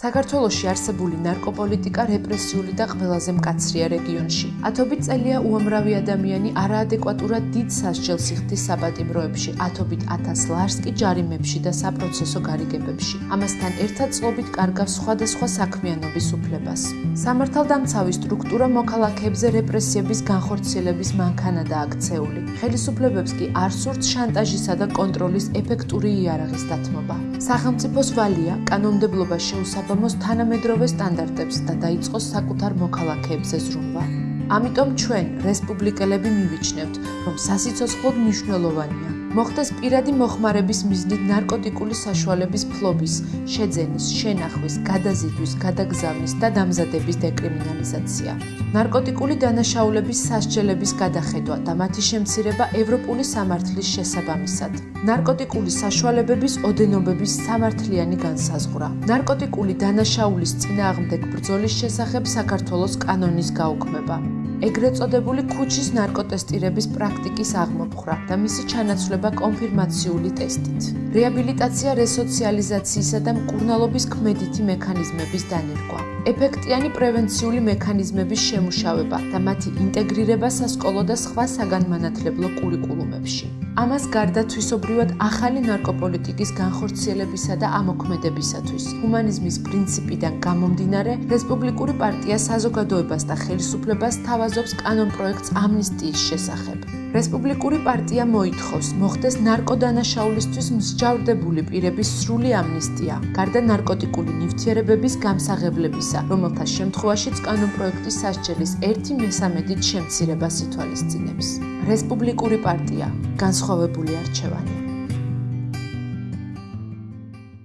საქართველოში არსებული ნარკოპოლიტიკა რეპრესიული და ყველაზე მკაცრია რეგიონში. ათობით წელია უამრავი ადამიანი არაადეკვატურად დიდ სასჯელს იხდის საპატიმროებში, ათობით ათას ლარს კი ჯარიმებში და საპროცესო გარიგებებში. ამასთან ერთად წლობით კარგავს სხვადასხვა საქმიანობის უფლებას. სამართალდამცავი სტრუქტურა მოქალაქეებზე რეპრესიების განხორციელების მანქანადაა აქცეული. ხელისუფლებებს კი არ სურთ შანტაჟისა და კონტროლის ეფექტური იარაღის დათმობა. სახელმწიფოს ვალია კანონმდებლობა შეუსაბამო საღამოს თანამედროვე სტანდარტებს და დაიწყოს საკუთარ მოქალაქეებზე ზრუნვა. ამიტომ ჩვენ, რესპუბლიკელები, მივიჩნევთ, რომ სასიცოცხლო მნიშვნელოვანია მოხდეს პირადი მოხმარების მიზნით ნარკოტიკული საშუალების ფლობის, შეძენის, შენახვის, გადაზიდვის, გადაგზავნის და დამზადების დეკრიმინალიზაცია. ნარკოტიკული დანაშაულების სასჯელების გადახედვა და მათი შემცირება ევროპული სამართლის შესაბამისად. ნარკოტიკული საშუალებების ოდენობების სამართლიანი განსაზღვრა. ნარკოტიკული დანაშაულის წინააღმდეგ ბრძოლის შესახებ საქართველოს კანონის გაუქმება. ეგრეთ წოდებული ქუჩის ნარკოტესტირების პრაქტიკის აღმოფხვრა და მისი ჩანაცვლება კონფირმაციული ტესტით. რეაბილიტაცია, რესოციალიზაციისა და მკურნალობის ქმედითი მექანიზმების დანერგვა. ეფექტიანი პრევენციული მექანიზმების შემუშავება და მათი ინტეგრირება სასკოლო და სხვა საგანმანათლებლო კურიკულუმებში. ამას გარდა თვისობრივად ახალი ნარკოპოლიტიკის განხორციელებისა და ამოქმედებისათვის ჰუმანიზმის პრინციპიდან გამომდინარე რესპუბლიკური პარტია საზოგადოებას და ხელისუფლებას თავაზობს კანონპროექტს ამნისტიის შესახებ. რესპუბლიკური პარტია მოითხოვს მოხდეს ნარკოდანაშაულისთვის მსჯავრდებული პირების სრული ამნისტია, გარდა ნარკოტიკული ნივთიერებების გამსაღებლებისა, რომელთა შემთხვევაშიც კანონპროექტის სასჯელის 1/13-ით შემცირებას ითვალისწინებს. რესპუბლიკური პარტია განსხვავებული არჩევანი